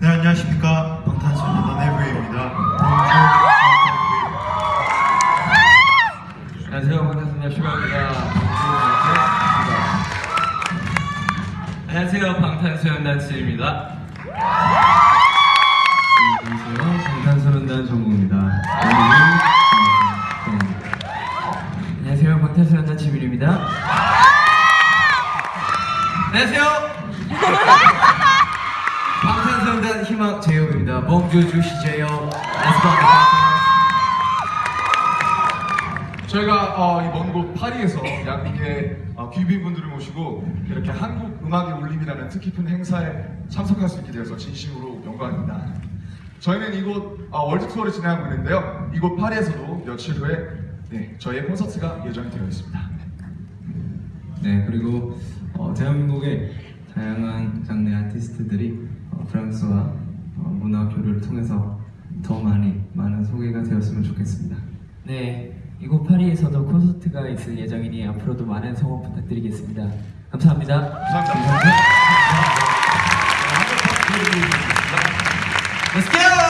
네 안녕하십니까. 방탄소년단 에브리입니다. 안녕하세요. 방탄소년단 슈가입니다. 안녕하세요. 방탄소년단 지입니다. 안녕하세요. 방탄소년단 정국입니다. 안녕하세요. 방탄소년단 지민입니다. 안녕하세요 희망 재영입니다 Bonjour, je suis 재영 저희가 어, 이 먼 곳 파리에서 양국의 어, 귀빈분들을 모시고 이렇게 한국 음악의 울림이라는 뜻깊은 행사에 참석할 수 있게 되어서 진심으로 영광입니다. 저희는 이곳 어, 월드 투어를 진행하고 있는데요. 이곳 파리에서도 며칠 후에 네, 저희의 콘서트가 예정이 되어 있습니다. 네, 그리고 어, 대한민국의 다양한 장르 아티스트들이 어, 프랑스와 어, 문화 교류를 통해서 더 많이 많은 소개가 되었으면 좋겠습니다. 네, 이곳 파리에서도 콘서트가 있을 예정이니 앞으로도 많은 성원 부탁드리겠습니다. 감사합니다. 감사합니다.